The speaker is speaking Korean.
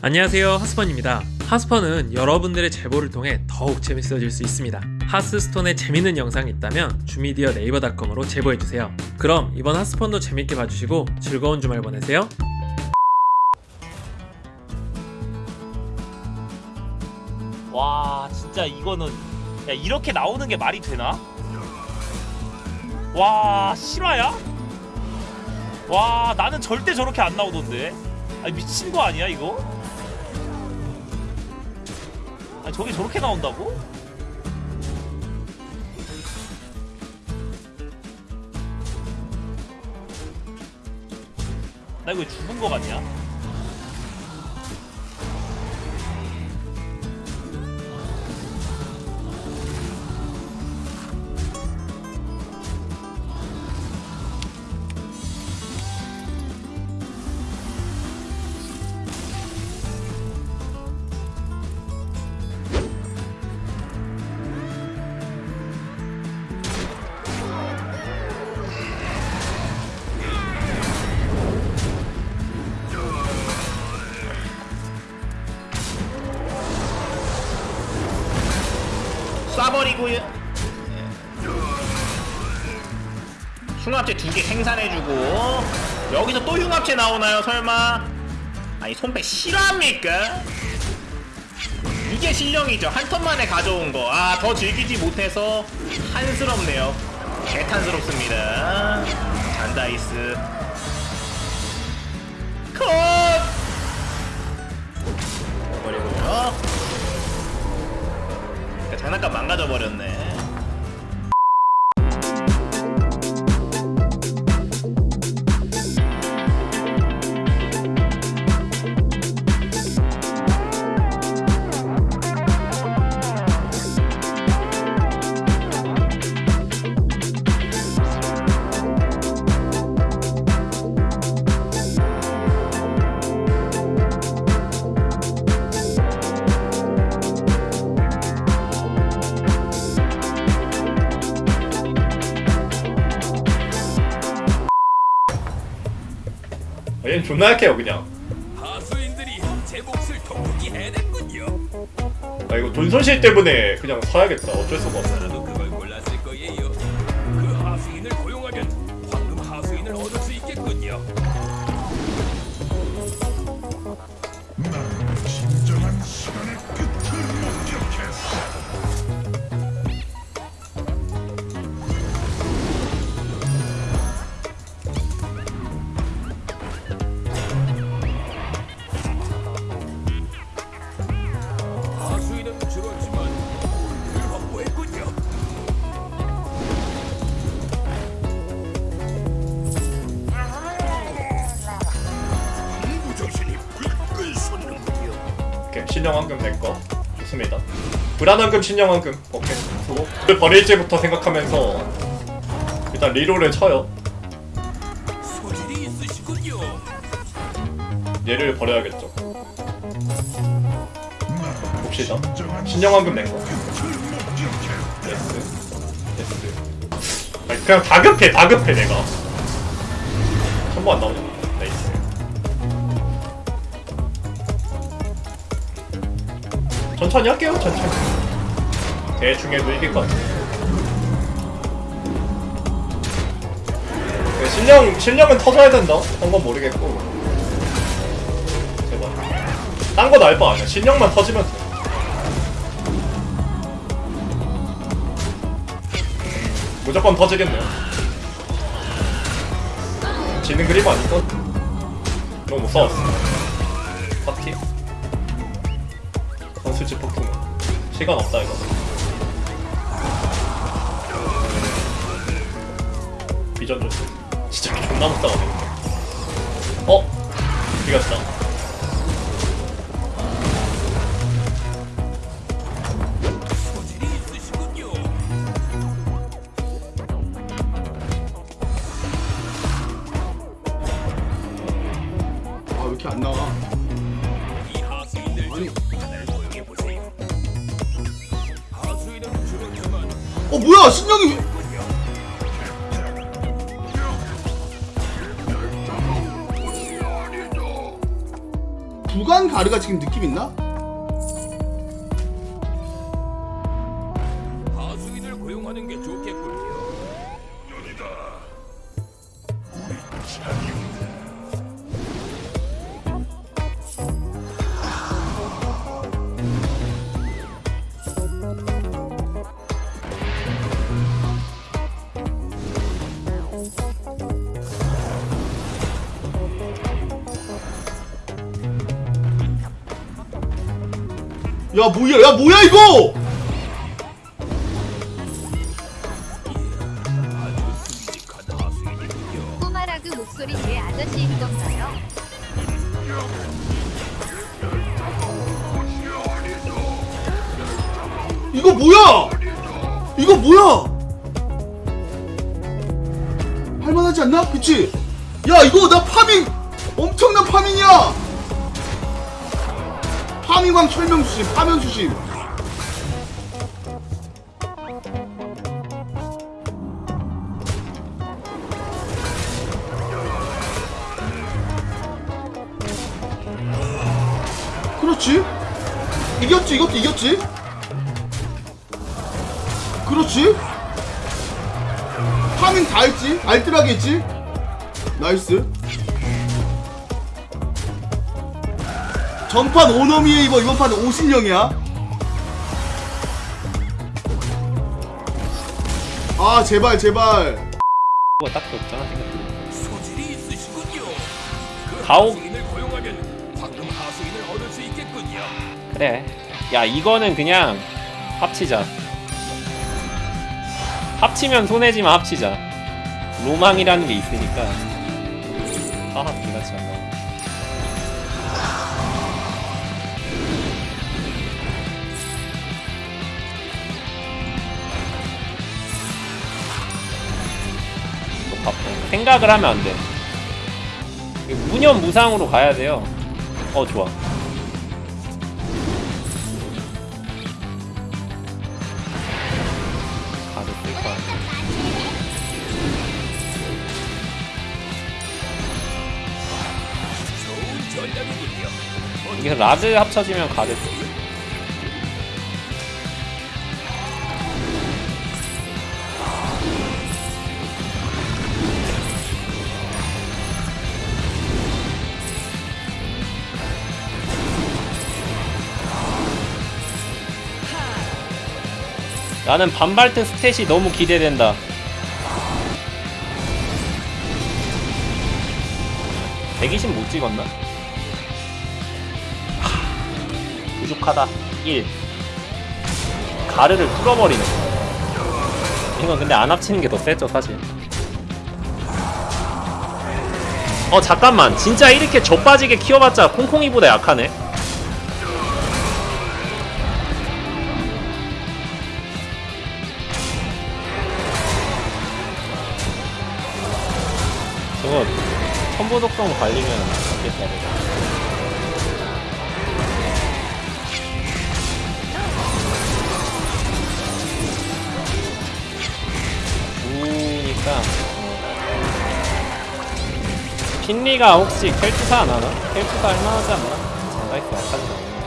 안녕하세요 하스펀입니다 하스펀은 여러분들의 제보를 통해 더욱 재밌어질 수 있습니다 하스스톤에 재밌는 영상이 있다면 주미디어 네이버닷컴으로 제보해주세요 그럼 이번 하스펀도 재밌게 봐주시고 즐거운 주말 보내세요 와 진짜 이거는 야 이렇게 나오는 게 말이 되나? 와 실화야? 와 나는 절대 저렇게 안 나오던데 아니 미친 거 아니야 이거? 아니 저게 저렇게 나온다고? 나 이거 죽은 거 같냐? 쏴버리고요. 흉합체 두 개 생산해주고. 여기서 또 흉합체 나오나요 설마? 아니 손패 실화입니까? 이게 실력이죠. 한 턴 만에 가져온 거아 더 즐기지 못해서 한스럽네요. 개탄스럽습니다. 잔다이스. 컷! 버리고요 그러니까 장난감 망가져 버렸네. 존나 약해요 그냥. 아 이거 돈 손실 때문에 그냥 사야겠다 어쩔 수가 없어. 그 하수인을 고용하면 황금 하수인을 얻을 수 있겠군요. 진정한 시간의 끝을 목격했어. 신령황금 내거. 좋습니다. 불안황금 신령황금. 오케이. 수고 를 버릴지부터 생각하면서 일단 리롤을 쳐요. 얘를 버려야겠죠. 봅시다. 신령황금 내거. S 아니 그냥 다급해 다급해 내가. 한번안 나오냐 천천히 할게요 천천히 대충 해도 이길 것 같아 네, 신령, 신령은 터져야 된다 한건 모르겠고 제발 딴거 나을 바 아니야 신령만 터지면 돼 무조건 터지겠네요. 지는 그림 아닐까? 너무 못 싸웠어. 파티? 선수집 폭풍. 시간 없다, 이거. 비전 줬어. 진짜 존나 못 싸우네. 어? 이겼다. 신령이 왜- 구간 가르가 지금 느낌 있나? 하수인을 고용하는 게 좋겠 야 뭐야 야 뭐야 이거 끔찍한 하수인이군요. 꼬마라그 목소리 내 아저씨인 건가요? 이거 뭐야 이거 뭐야 할만하지 않나? 그치? 야 이거 나 파밍 엄청난 파밍이야 파밍왕 철명수심 파면수심 그렇지? 이겼지 이것도 이겼지? 그렇지? 파밍 다 했지? 알뜰하게 했지? 나이스 전판 오너미에 입어 이번 판은 오신령이야. 아 제발 제발. 그거 딱 좋잖아 소질이 있으시군요. 그 가오- 하수인을 고용하면 황금 하수인을 얻을 수 있겠군요. 그래. 야 이거는 그냥 합치자. 합치면 손해지만 합치자. 로망이라는 게 있으니까. 하하 개같이 생각을 하면 안 돼. 무념 무상으로 가야 돼요. 어 좋아. 가도 라드 합쳐지면 가드 나는 반발트 스탯이 너무 기대된다. (120) 못 찍었나? 부족하다. 1 가르를 뚫어버리네. 이건 근데 안 합치는 게 더 세죠 사실. 어 잠깐만. 진짜 이렇게 젖빠지게 키워봤자 콩콩이보다 약하네 천보독성 관리면 좋겠다 내가 우니까 핀리가 혹시 켈투사 안 하나? 켈투사 할만하지 않나? 장가있어 약하지 않나?